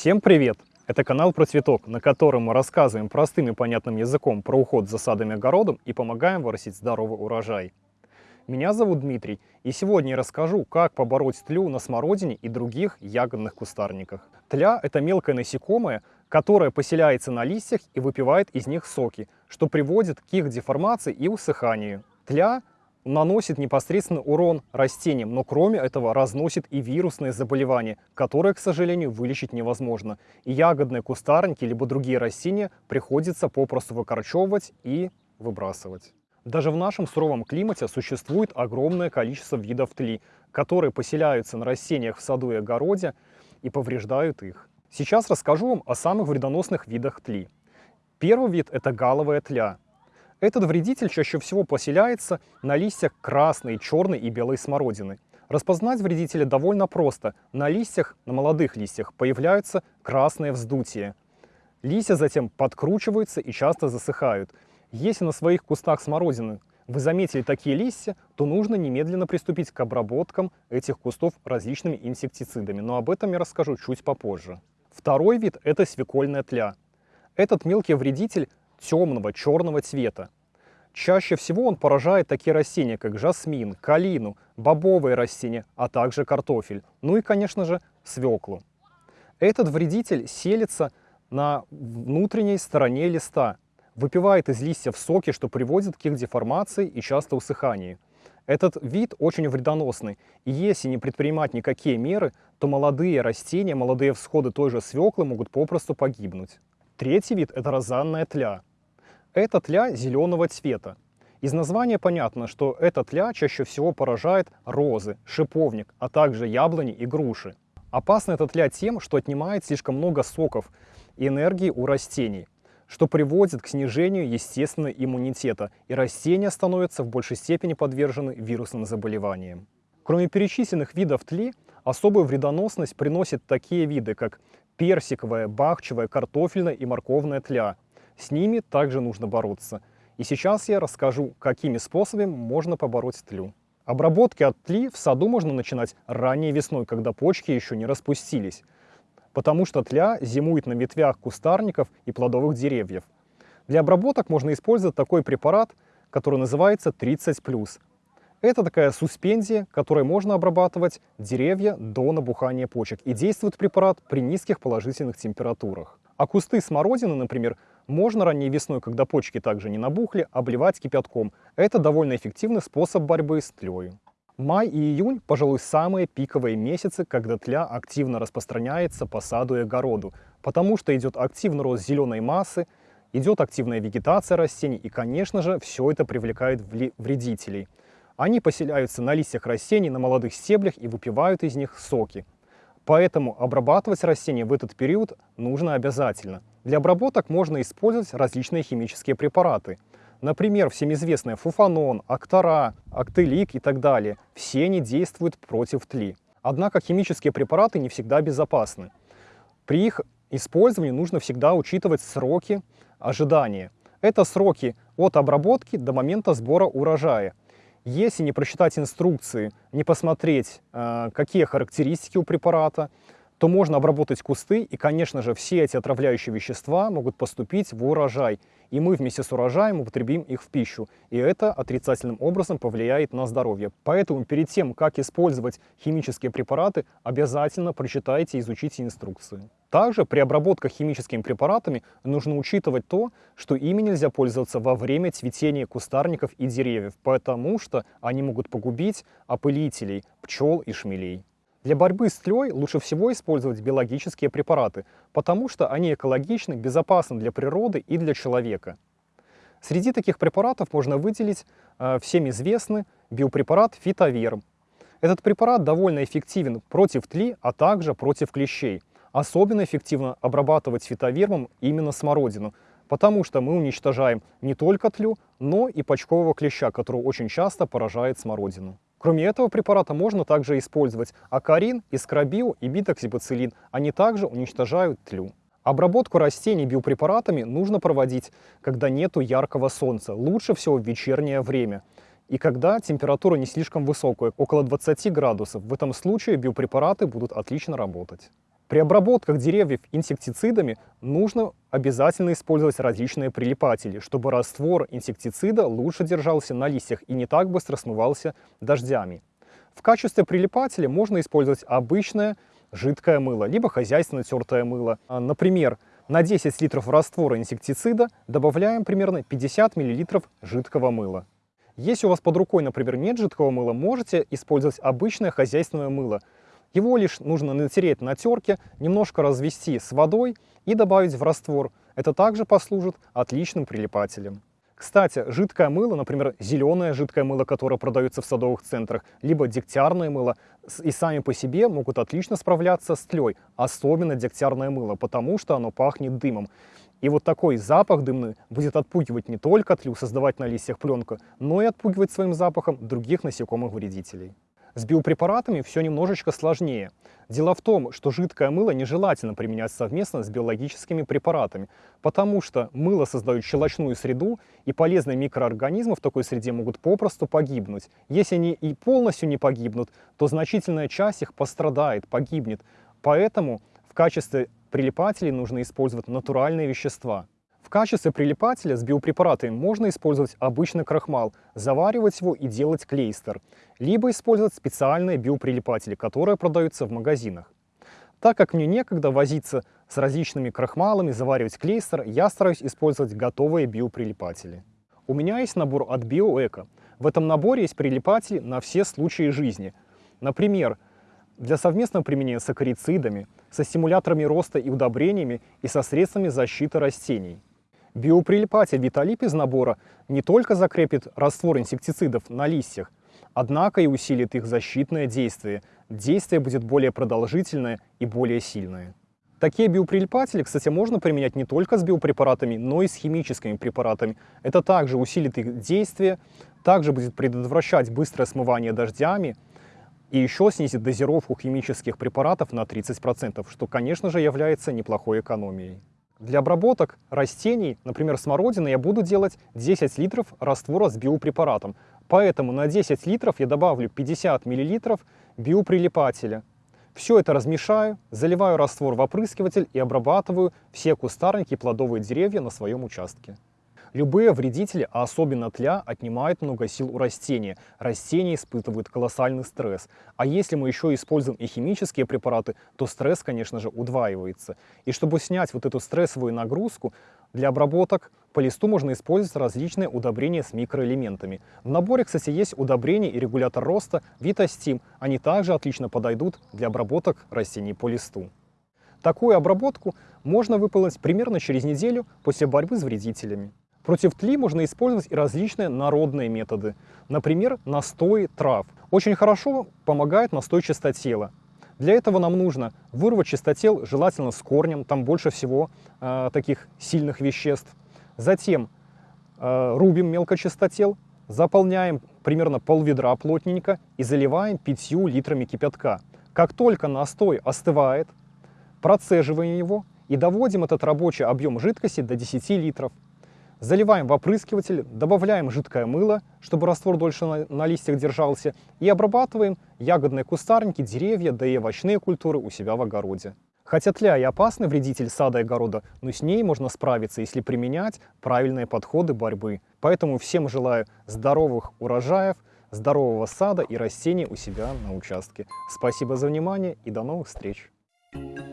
Всем привет! Это канал про цветок, на котором мы рассказываем простым и понятным языком про уход за садами и огородом и помогаем вырастить здоровый урожай. Меня зовут Дмитрий, и сегодня я расскажу, как побороть тлю на смородине и других ягодных кустарниках. Тля – это мелкое насекомое, которое поселяется на листьях и выпивает из них соки, что приводит к их деформации и усыханию. Тля наносит непосредственно урон растениям, но кроме этого разносит и вирусные заболевания, которые, к сожалению, вылечить невозможно. И ягодные кустарники, либо другие растения приходится попросту выкорчевывать и выбрасывать. Даже в нашем суровом климате существует огромное количество видов тли, которые поселяются на растениях в саду и огороде и повреждают их. Сейчас расскажу вам о самых вредоносных видах тли. Первый вид – это галовая тля. Этот вредитель чаще всего поселяется на листьях красной, черной и белой смородины. Распознать вредителя довольно просто. На листьях, на молодых листьях, появляются красные вздутия. Листья затем подкручиваются и часто засыхают. Если на своих кустах смородины вы заметили такие листья, то нужно немедленно приступить к обработкам этих кустов различными инсектицидами. Но об этом я расскажу чуть попозже. Второй вид – это свекольная тля. Этот мелкий вредитель темного черного цвета. Чаще всего он поражает такие растения, как жасмин, калину, бобовые растения, а также картофель, ну и, конечно же, свеклу. Этот вредитель селится на внутренней стороне листа, выпивает из листьев соки, что приводит к их деформации и часто усыханию. Этот вид очень вредоносный, и если не предпринимать никакие меры, то молодые растения, молодые всходы той же свеклы могут попросту погибнуть. Третий вид – это розанная тля. Это тля зеленого цвета. Из названия понятно, что эта тля чаще всего поражает розы, шиповник, а также яблони и груши. Опасна эта тля тем, что отнимает слишком много соков и энергии у растений, что приводит к снижению естественного иммунитета, и растения становятся в большей степени подвержены вирусным заболеваниям. Кроме перечисленных видов тли, особую вредоносность приносят такие виды, как персиковая, бахчевая, картофельная и морковная тля, с ними также нужно бороться. И сейчас я расскажу, какими способами можно побороть тлю. Обработки от тли в саду можно начинать ранней весной, когда почки еще не распустились, потому что тля зимует на ветвях кустарников и плодовых деревьев. Для обработок можно использовать такой препарат, который называется 30+. Это такая суспензия, которой можно обрабатывать деревья до набухания почек. И действует препарат при низких положительных температурах. А кусты смородины, например, можно ранней весной, когда почки также не набухли, обливать кипятком. Это довольно эффективный способ борьбы с тлей. Май и июнь, пожалуй, самые пиковые месяцы, когда тля активно распространяется по саду и огороду, потому что идет активный рост зеленой массы, идет активная вегетация растений, и, конечно же, все это привлекает вредителей. Они поселяются на листьях растений, на молодых стеблях и выпивают из них соки. Поэтому обрабатывать растения в этот период нужно обязательно. Для обработок можно использовать различные химические препараты. Например, всем известные фуфанон, актора, актелик и так далее. Все они действуют против тли. Однако химические препараты не всегда безопасны. При их использовании нужно всегда учитывать сроки ожидания. Это сроки от обработки до момента сбора урожая. Если не прочитать инструкции, не посмотреть, э, какие характеристики у препарата, то можно обработать кусты, и, конечно же, все эти отравляющие вещества могут поступить в урожай, и мы вместе с урожаем употребим их в пищу, и это отрицательным образом повлияет на здоровье. Поэтому перед тем, как использовать химические препараты, обязательно прочитайте и изучите инструкции. Также при обработках химическими препаратами нужно учитывать то, что ими нельзя пользоваться во время цветения кустарников и деревьев, потому что они могут погубить опылителей, пчел и шмелей. Для борьбы с тлей лучше всего использовать биологические препараты, потому что они экологичны, безопасны для природы и для человека. Среди таких препаратов можно выделить э, всем известный биопрепарат фитоверм. Этот препарат довольно эффективен против тли, а также против клещей. Особенно эффективно обрабатывать фитовермом именно смородину, потому что мы уничтожаем не только тлю, но и почкового клеща, который очень часто поражает смородину. Кроме этого препарата можно также использовать акарин, искробио и битоксибацилин. Они также уничтожают тлю. Обработку растений биопрепаратами нужно проводить, когда нету яркого солнца, лучше всего в вечернее время. И когда температура не слишком высокая, около 20 градусов, в этом случае биопрепараты будут отлично работать. При обработках деревьев инсектицидами нужно обязательно использовать различные прилипатели, чтобы раствор инсектицида лучше держался на листьях и не так быстро смывался дождями. В качестве прилипателя можно использовать обычное жидкое мыло, либо хозяйственное тертое мыло. А, например, на 10 литров раствора инсектицида добавляем примерно 50 мл жидкого мыла. Если у вас под рукой, например, нет жидкого мыла, можете использовать обычное хозяйственное мыло – его лишь нужно натереть на терке, немножко развести с водой и добавить в раствор. Это также послужит отличным прилипателем. Кстати, жидкое мыло, например, зеленое жидкое мыло, которое продается в садовых центрах, либо дегтярное мыло, и сами по себе могут отлично справляться с тлей, особенно дегтярное мыло, потому что оно пахнет дымом. И вот такой запах дымный будет отпугивать не только тлю, создавать на листьях пленку, но и отпугивать своим запахом других насекомых-вредителей. С биопрепаратами все немножечко сложнее. Дело в том, что жидкое мыло нежелательно применять совместно с биологическими препаратами, потому что мыло создает щелочную среду, и полезные микроорганизмы в такой среде могут попросту погибнуть. Если они и полностью не погибнут, то значительная часть их пострадает, погибнет. Поэтому в качестве прилипателей нужно использовать натуральные вещества. В качестве прилипателя с биопрепаратами можно использовать обычный крахмал, заваривать его и делать клейстер, либо использовать специальные биоприлипатели, которые продаются в магазинах. Так как мне некогда возиться с различными крахмалами, заваривать клейстер, я стараюсь использовать готовые биоприлипатели. У меня есть набор от BioEco. В этом наборе есть прилипатели на все случаи жизни. Например, для совместного применения с акарицидами, со стимуляторами роста и удобрениями и со средствами защиты растений. Биоприлипатель Виталип из набора не только закрепит раствор инсектицидов на листьях, однако и усилит их защитное действие. Действие будет более продолжительное и более сильное. Такие биоприлипатели, кстати, можно применять не только с биопрепаратами, но и с химическими препаратами. Это также усилит их действие, также будет предотвращать быстрое смывание дождями и еще снизит дозировку химических препаратов на 30%, что, конечно же, является неплохой экономией. Для обработок растений, например, смородины, я буду делать 10 литров раствора с биопрепаратом. Поэтому на 10 литров я добавлю 50 миллилитров биоприлипателя. Все это размешаю, заливаю раствор в опрыскиватель и обрабатываю все кустарники и плодовые деревья на своем участке. Любые вредители, а особенно тля, отнимают много сил у растения. Растения испытывают колоссальный стресс. А если мы еще используем и химические препараты, то стресс, конечно же, удваивается. И чтобы снять вот эту стрессовую нагрузку, для обработок по листу можно использовать различные удобрения с микроэлементами. В наборе, кстати, есть удобрение и регулятор роста Витастим. Они также отлично подойдут для обработок растений по листу. Такую обработку можно выполнить примерно через неделю после борьбы с вредителями. Против тли можно использовать и различные народные методы. Например, настой трав. Очень хорошо помогает настой чистотела. Для этого нам нужно вырвать чистотел, желательно с корнем, там больше всего э, таких сильных веществ. Затем э, рубим мелкочистотел, заполняем примерно пол ведра плотненько и заливаем 5 литрами кипятка. Как только настой остывает, процеживаем его и доводим этот рабочий объем жидкости до 10 литров. Заливаем в опрыскиватель, добавляем жидкое мыло, чтобы раствор дольше на, на листьях держался, и обрабатываем ягодные кустарники, деревья, да и овощные культуры у себя в огороде. Хотя тля и опасный вредитель сада и огорода, но с ней можно справиться, если применять правильные подходы борьбы. Поэтому всем желаю здоровых урожаев, здорового сада и растений у себя на участке. Спасибо за внимание и до новых встреч! Thank you.